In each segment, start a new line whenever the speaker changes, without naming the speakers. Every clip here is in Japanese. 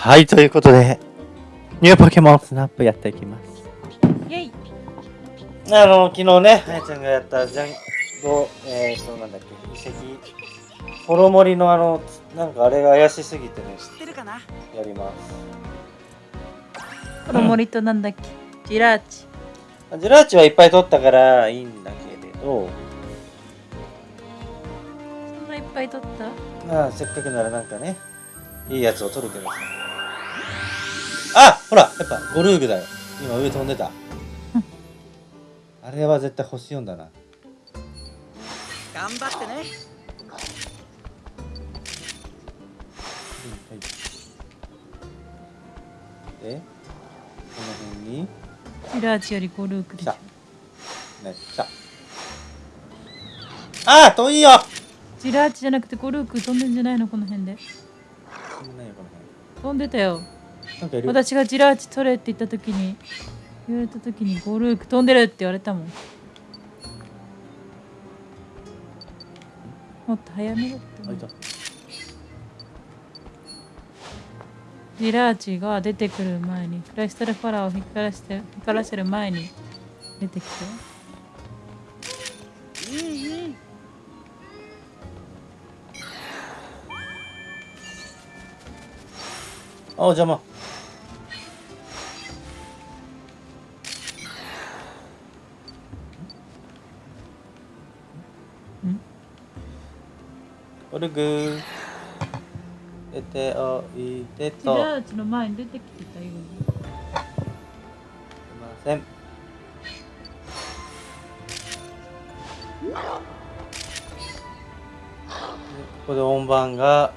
はい、ということで、ニューポケモンスナップやっていきます。
イェイ。
あの、昨日ね、あやちゃんがやったジャンゴ、えー、そうなんだっけ、遺跡、ホロモリのあの、なんかあれが怪しすぎてね、
知ってるかな？
やります。
この森となんだっけ？ジラーチ。
ジラーチはいっぱい取ったからいいんだけれど、
そんないっぱい取った？
まあ、せっかくならなんかね、いいやつを取るけどさ。あほらやっぱゴルーグだよ。今上飛んでた。あれは絶対星4だな。
頑張ってね
で、この辺に、
ジラーチよりゴルークでしょ
来た。ね、来た。ああ遠いよ
ジラーチじゃなくてゴルーク飛んでんじゃないのこの辺で
そんなよこの
飛んでたよ私がジラーチ取れって言った時に言われた時にゴルーク飛んでるって言われたもん。もっと早めろっ
た。
ジラーチが出てくる前にクライスタルファラーを光らして光らせる前に出てきて。
あ、邪魔。オルグ出ておいで
ジ
と。すい
ラーチの前に出てきてたよ
ません。でここで音盤が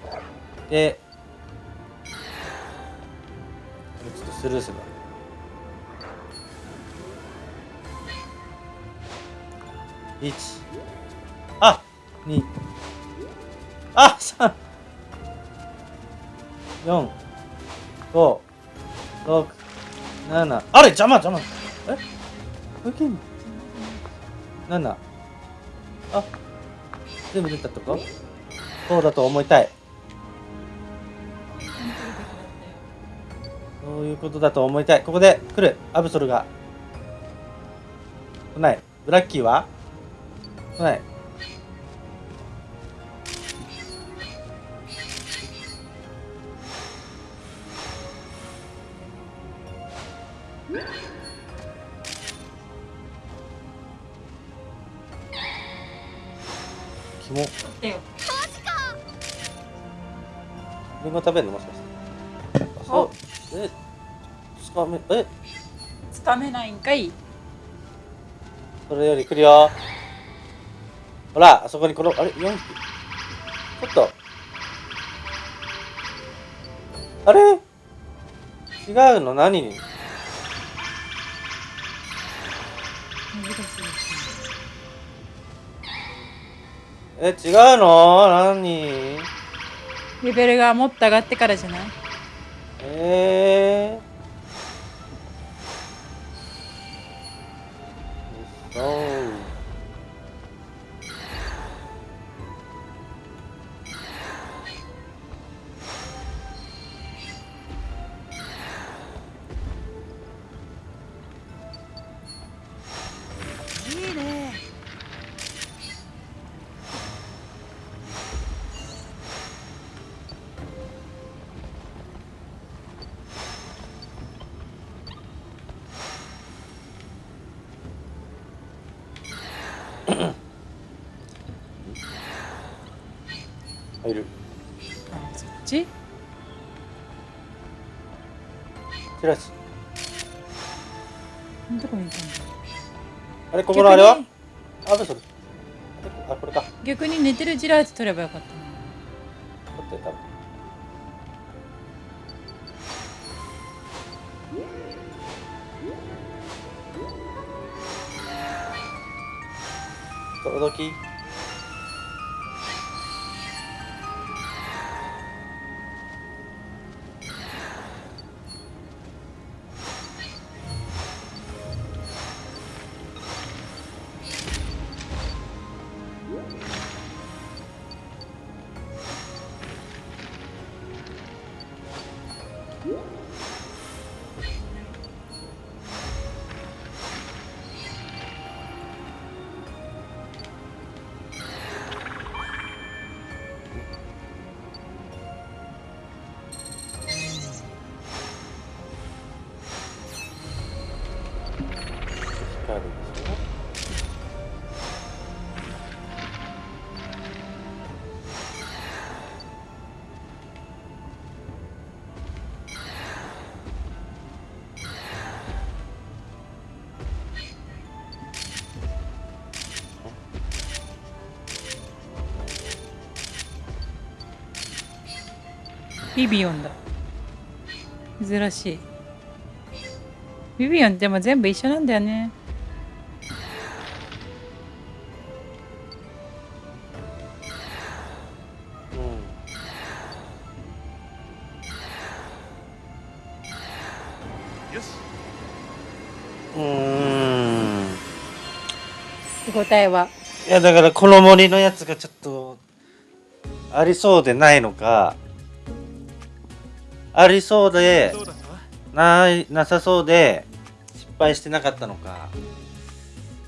で、ちょっとスルーするわ。一、あ、二、あ、三、四、五、六、七、あれ邪魔邪魔。え、これけんの？七、あ、全部出たとこ？そうだと思いたい。そういうことだと思いたい。ここで来る。アブソルが。来ない。ブラッキーは？来ない。キモ。
だよ
リンゴ食べるの？もしかして。あそう。え、つかめ、え、
つかめないんかい
それより来るよ。ほら、あそこにこの、あれ、4匹。ちょっと。あれ？違うの？何に？え、違うの？何？
レベルがもっと上がってからじゃない？
えー。チラシ。
このとこにいた
あれ、ここのあれは？
逆に
あ、ブソル。あ、これか。
逆に寝てるジラーチ取ればよかったな
取って、多分。
ビビオンだ。珍しい。ビビオンでも全部一緒なんだよね。
うん。うーん。
答えは。い
やだからこの森のやつがちょっとありそうでないのかありそうでないなさそうで失敗してなかったのか。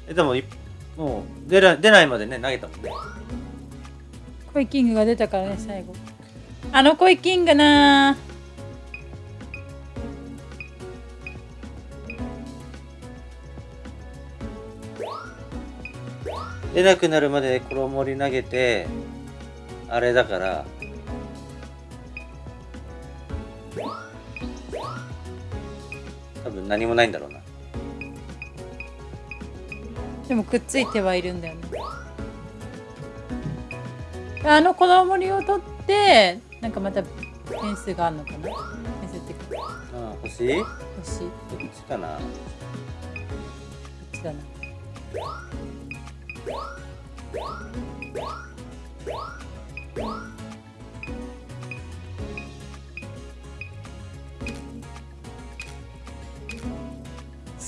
えでもいもう出ら出ないまでね投げたもんね。
コイキングが出たからね最後。あのコイキングな
出なくなるまでこの森投げてあれだから何もないんだろうな。
でもくっついてはいるんだよね。あの子供りを取ってなんかまた点数があるのかな？点数って
あ欲しいこ
星？こ
っちかな？
っちだな？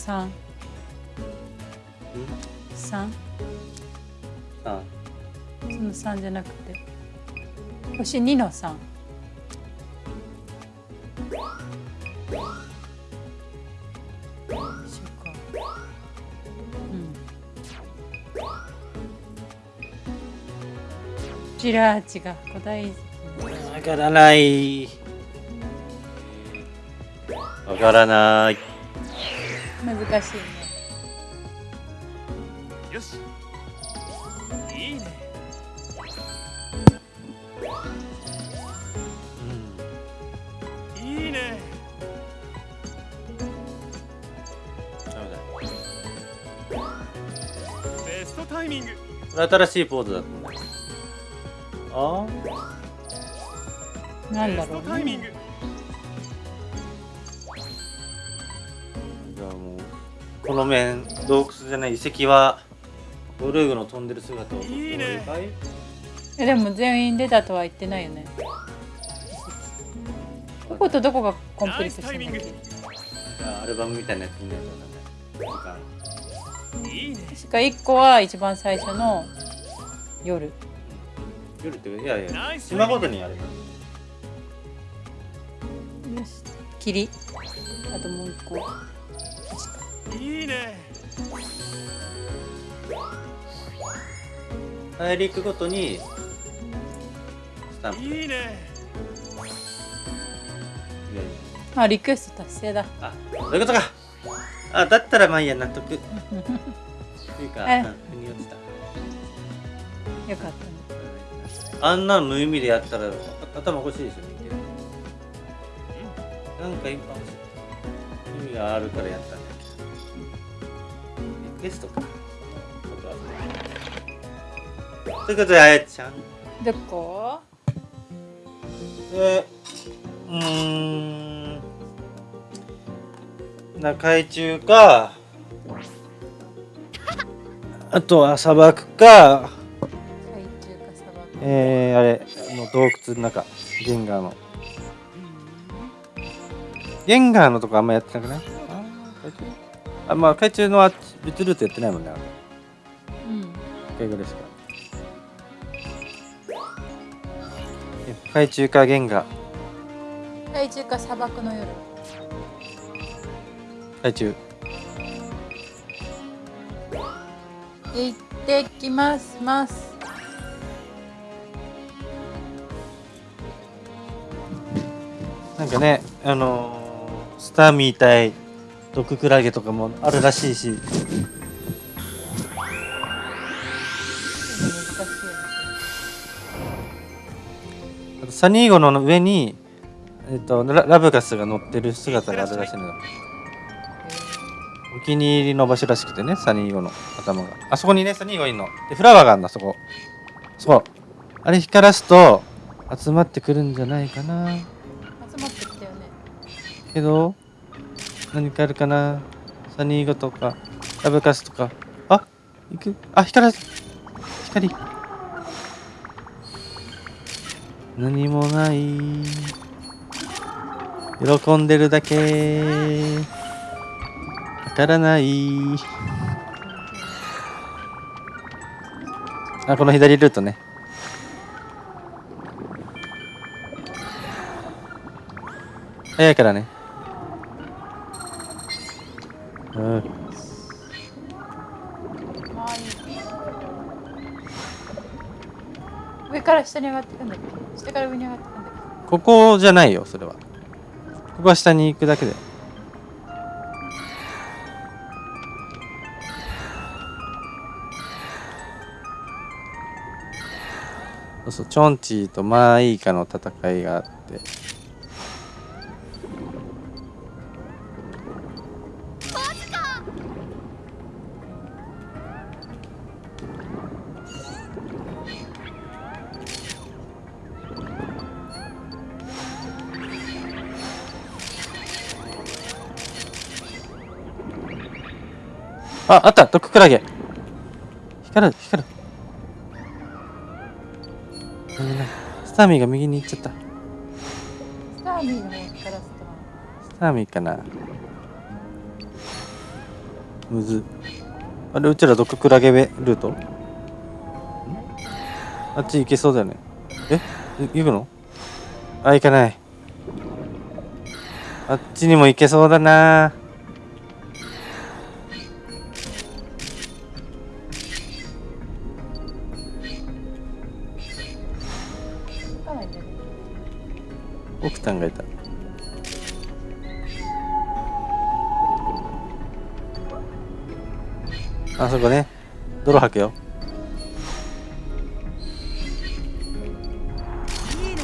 三。
うん
三。
あ。
その三じゃなくて。星二の三。ジラーチが古代
わからない。わからない
難しいね。
よし。いいね。いいね。
ダメだ。
ベストタイミング。
新しいポーズだったんだあ
なんだろう
ベストタイミン
ね
グ
の面洞窟じゃない遺跡はドルーグの飛んでる姿を撮って
いいね
かい
えでも全員出たとは言ってないよね。こことどこがコンプリートしてんだ
アルバムみたいなやつ見ないとダメ時間
いいね
確か1個は一番最初の夜。
夜っていやい
ナ
や島ごとにあれだ
よし。霧。あともう1個
いいね。
大陸ごとにスタンプ。
いいね。
あリクエスト達成だ。
あそういうことか。あだったらまあいいや納得。っていうか腑に落ちた。
よかったね。
あんなの無意味でやったら頭おかしいですよねなんか今意味があるからやったんだけどリクエストか。こということであやちゃん。
どこ。
でうーん。な海中か。あとは砂漠か。
海中か砂漠。
えー、あれの洞窟の中。ゲンガーの。ゲンガーのとこあんまやってなくない？あまあ海中のあっち別ルートやってないもんね
うん。
一回ぐらいしかえ海中かゲンガー
海中か砂漠の夜。
海中。
行ってきますます。
なんかねあのースターみたい毒クラゲとかもあるらしいし。サニーゴの上に、えっとララブガスが乗ってる姿があるらしいのよ。お気に入りの場所らしくてねサニーゴの頭が。あそこにねサニーゴいんの。でフラワーがあるんだそこ。そこあれ光らすと集まってくるんじゃないかな。
集まってきたよね。
けど何かあるかな？サニーゴとかラブガスとか。あ行く。あ光らす光何もない。喜んでるだけ。わからない。あこの左ルートね。早いからね。うん。
上から下に上がっていくんだっけ？下から上に上がっていくんだっけ？
ここじゃないよそれは。ここは下に行くだけだよ。そうそうチョンチーとマーイーカの戦いがあって。あ、あった毒クラゲ光る、光る。スターミーが右に行っちゃった。
けスターミーの方からスト
スターミーかなむず。あれ、うちら毒クラゲルート？ん？あっち行けそうだよね。え？い行くの？あ、行かない。あっちにも行けそうだなさんがいた。あそこね。泥吐くよ。
いい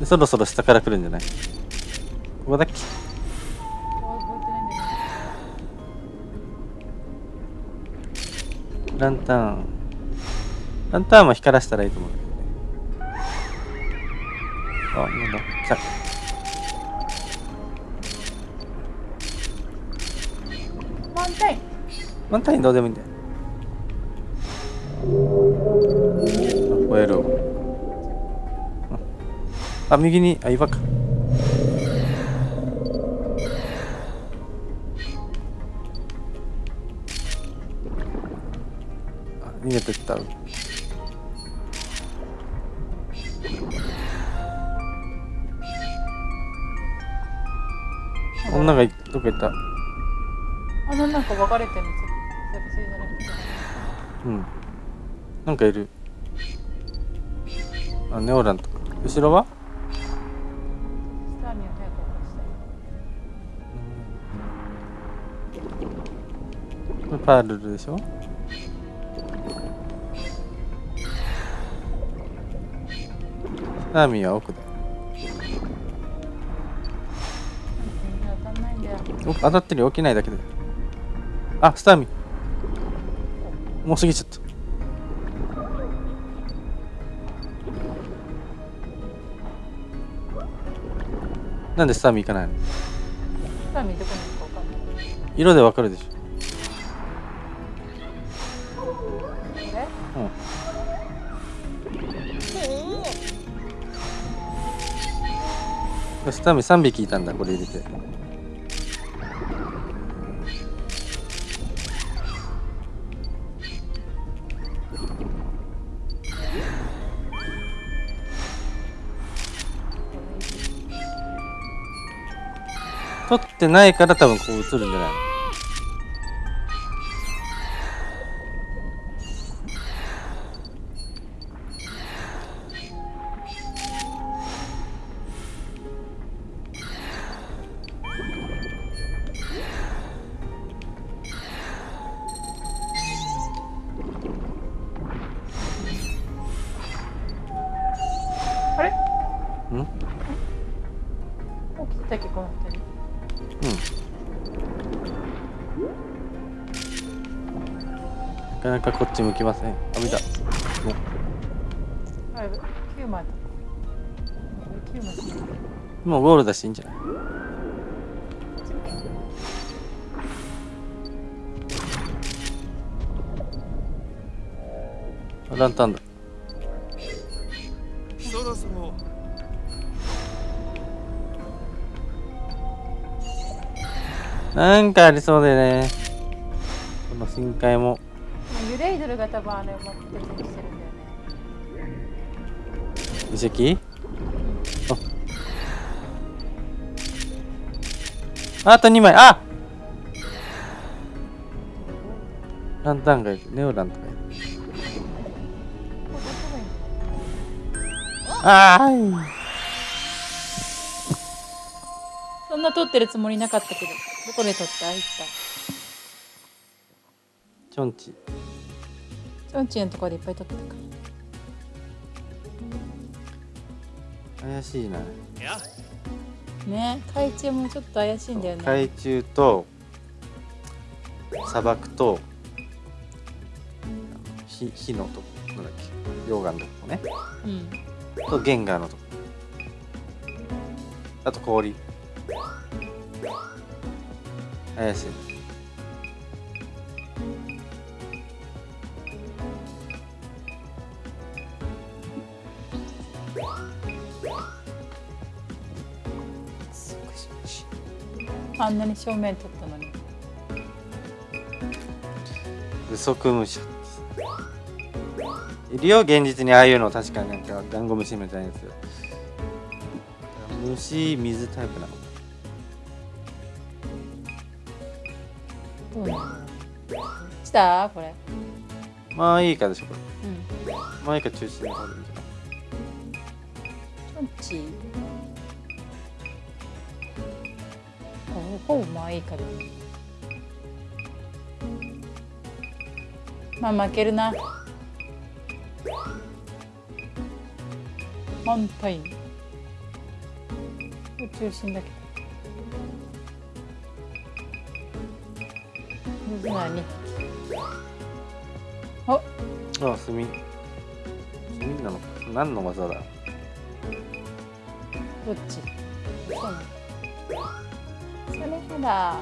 ね
そろそろ下から来るんじゃない？ここだっけ？ランタン。ランタンも光らせたらいいと思うんだけどね。あ、なんだ？来た。
けどマウンテイン
ランタンどうでもいいんだよ。あ、吠える。あ、右に、あ、岩か。
かい
る。あ、ネオランとか。後ろは？
こ
れパールルでしょ？スターミーは奥だ。
当たんないんだよ
奥当たってるよ起きないだけで。あ、スターミー。もう過ぎちゃった。なんでスターミー行かないの？
スターミーどこにいるか
色でわかるでしょ。うん。スターミー3匹いたんだ、これ入れて。撮ってないから多分こう映るんじゃないの？もうゴールだしいいんじゃない？あランタンだ。
そろそろ。
なんかありそうでね。この深海も。
ユレイドルが多分あれを持ってるしてるんだよね。
遺跡ああと2枚。あランタンがいるネオランとかいるああ
そんな撮ってるつもりなかったけどどこで撮った？あいった。
チョンチ。
チョンチンのところでいっぱい撮ってたか。
怪しいな。い
や
ね。海中もちょっと怪しいんだよね。
海中と砂漠と火火のとこなんだっけ溶岩のとこね。
うん。
とゲンガーのとこ。あと氷。怪しい
あんなに正面撮ったのに。
不足虫いるよ現実にああいうの確かになんかダンゴムシみたいなやつ虫水タイプなの。
どうなの？した？これ。
まあいいかでしょこれ。
うん。
まあいいか中心に掘るんじゃない
チョンチ？ほぼまあいいかでまあ負けるな。満タイム中心だけど。何お。
あ炭。炭なのか。何の技だ？
どっち？そうなのそれほら。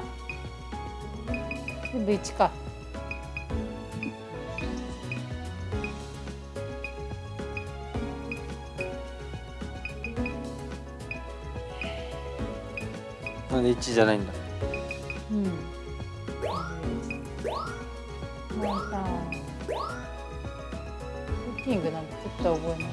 全部1か。
なんで1じゃないんだ。
うん。まあさクッキングなんてちょっと覚えない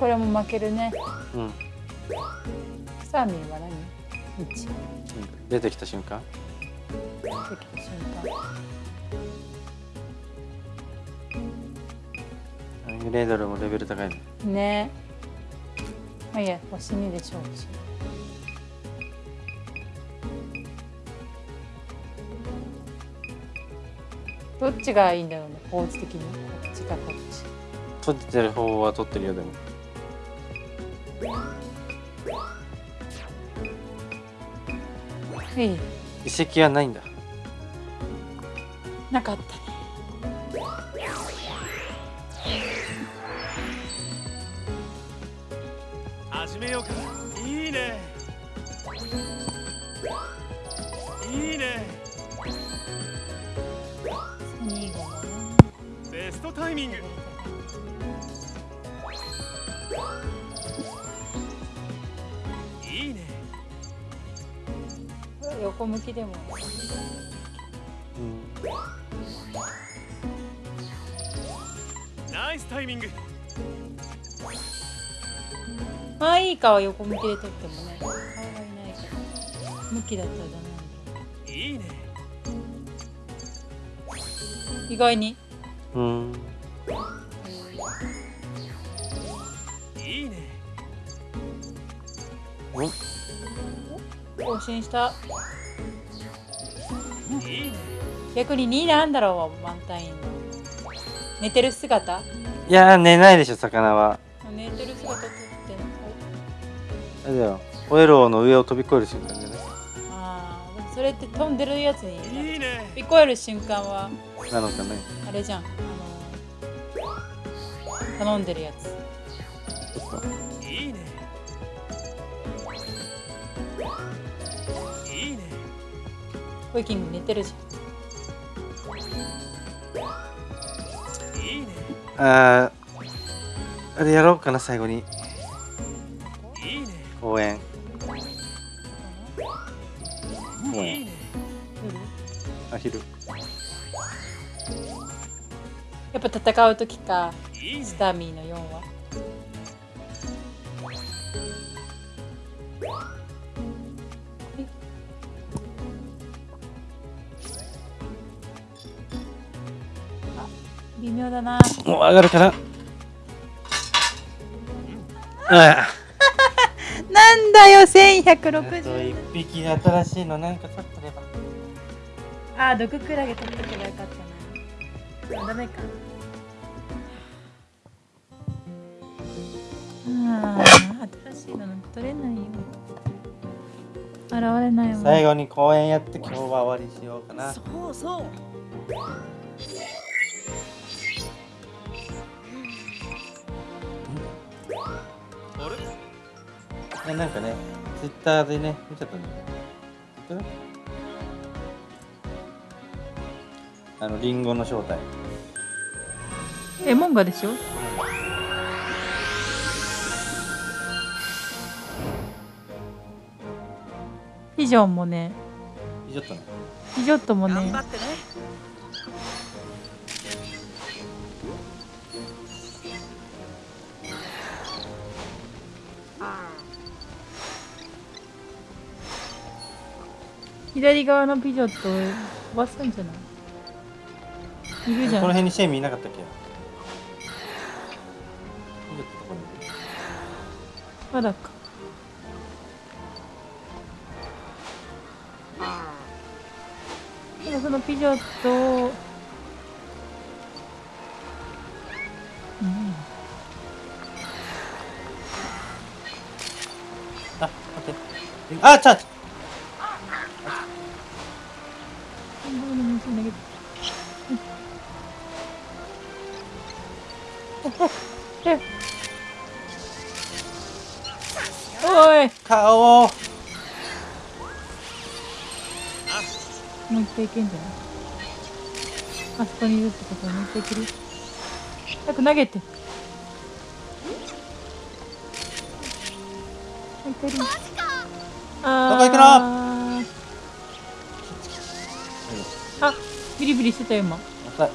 これも負けるね。
うん。
サーミンは何 ?1
出てきた瞬間？
出てきた瞬
レードルもレベル高いね。
間ね。まあいいや星2で勝負しようどっちがいいんだろうね構図的にこっちかこっち。
取ってる方は取ってるよでも
いい。
遺跡はないんだ。
なかったね。
始めようか。いいね。いいね。
2号はね。
ベストタイミング
横向きでも
うん。
ナイスタイミング。
まあいいかは横向きで撮ってもね。顔がいないから。向きだったらダメ
いいね。
意外に。
うん。
いいね。
更新した逆に2なんだろうワンタインの寝てる姿？
いや寝ないでしょ魚は。
寝てる姿撮って
あれだよオエローの上を飛び越える瞬間じゃない？
ああでもそれって飛んでるやつに飛び越える瞬間は
なのかね。
あれじゃん。あの頼んでるやつホイキング寝てるじ
いいね。
あーあれやろうかな最後に。
いいね。
公園公
いい
園
ね
ゃん
あ昼。
やっぱ戦う時か
いいね。
スターミーの4は微妙だな。
もう上がるかな？あ。
なんだよ
あと
1160
一匹新しいのなんか取ってれば。
あー毒クラゲ取っとけばよかったな。あダメか。あー新しいの取れないよ。現れないわ。
最後に公園やって今日は終わりしようかな。
そうそう
やなんかねツイッターでね見ちゃったんだよツイッターあのリンゴの正体。
えモンガでしょ？ピジョンもね。
ちょっとね。
ピジョットもね。
頑張ってね
左側のピジョットを飛ばすんじゃない？いるじゃん。
この辺にシェイミーいなかったっけ？
まだか。そのピジョットを。うん。
あ待って。あちゃち
おい。
顔を。
もう一回いけんじゃない？あそこにいるってことはもう一回いける？早く投げて。もう一回いる？あ
どこ行くの？
あビリビリしてたよ今。
浅い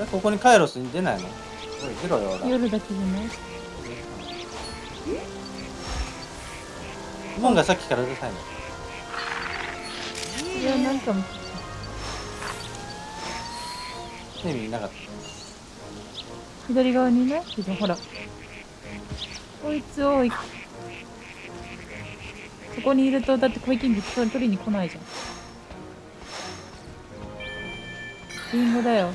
えここにカイロスに出ないの？
夜だけじゃない？
モンがさっきからうるさいの。
いやなんか左側にねほら。こいつをい。そこにいるとだってコイキング取りに来ないじゃん。リンゴだよ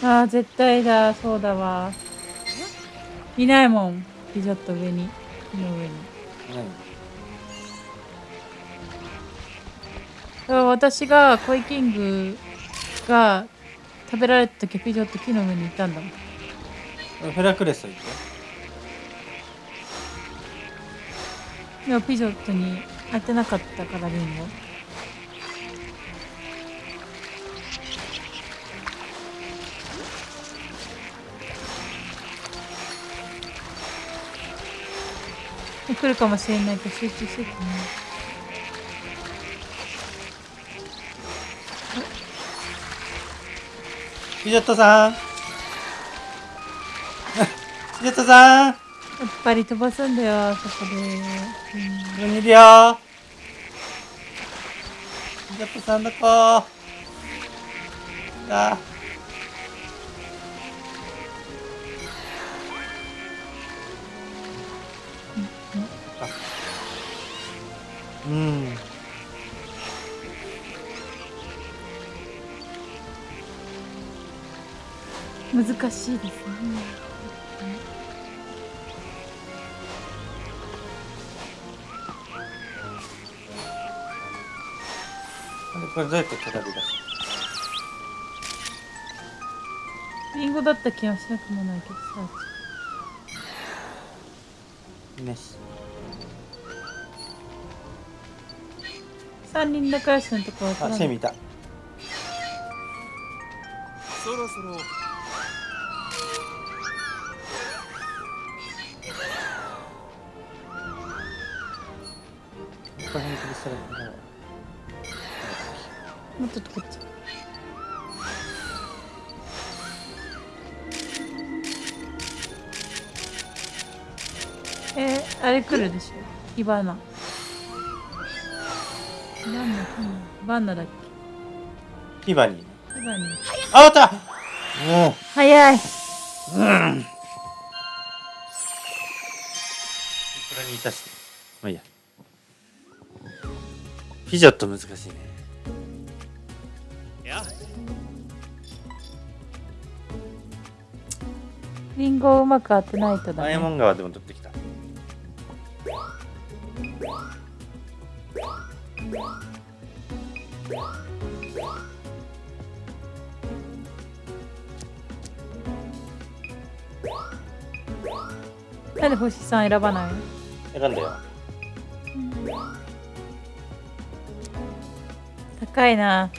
あー絶対だそうだわ。いないもんピジョット上に。木の上に。だから私がコイキングが食べられた時ピジョット木の上にいたんだもん。
何フェラクレス行って
でもピジョットに当てなかったからリンゴ来るかもしれないから集中しててね。
ピジョットさん。ピジョットさん。
やっぱり飛ばすんだよそこで、うん。
いるよ。ピジョットさんどこあうん。
難しいですね。
これどうやって片手出す
リンゴだった気はしなくもないけどさ。
ね
三人仲良しのとこわからない。
あセミいた。
そろそろ。
ここら辺にクリスタルが
もっとこっち。えー、あれ来るでしょ。ヒバナバンナだっ
ヒバニー。ね
けヒバニー。
あ終わった！もう
早い。
うん。これにいたして。まあいいや。ピジョット難しいね。
や。
リンゴをうまく当てないとだ
ダイヤモ
ね
ン川でも取って
なんで星さん選ばない？の
選んだよ。
高いな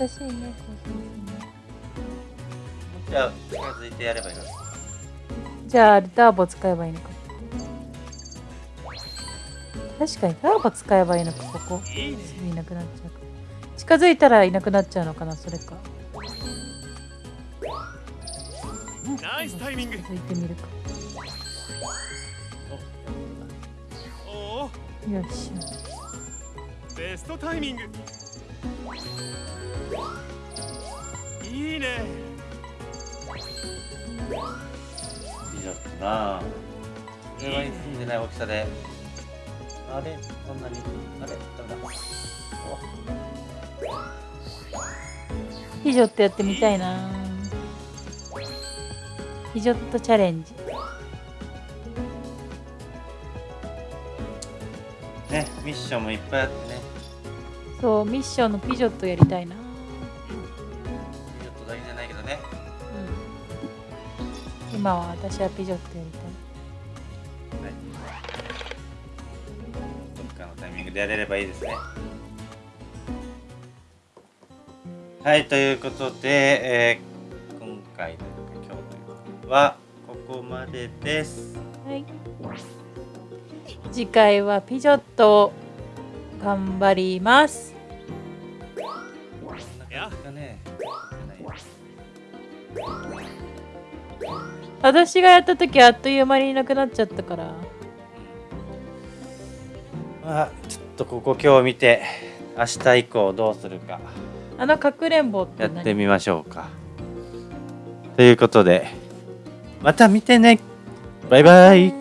難しいね。こうするのね
じゃあ近づいてやればいいの？
じゃあターボ使えばいいのか。確かにターボ使えばいいのかここ。
いいね。
すぐいなくなっちゃう。から近づいたらいなくなっちゃうのかなそれか。
ナイスタイミング。
近づいてみるか。
おお
よし
ベストタイミングいいね。
ピジョットな車に住んでない大きさで。あれ？こんなに？あれ？ダメだ。
ヒジョットやってみたいな。ヒジョットチャレンジ。
ねミッションもいっぱいあってね
そうミッションのピジョットやりたいな。
ピジョットだけじゃないけどね。
うん。今は私はピジョットやりたい。
はい。どっかのタイミングでやれればいいですね。はいということで、えー今回の今日といはここまでです。
はい。次回はピジョット頑張ります。私がやった時あっという間にいなくなっちゃったから。
まあちょっとここ今日見て明日以降どうするか。
あのかくれんぼって
や
何
ってみましょうか。ということでまた見てね。バイバイ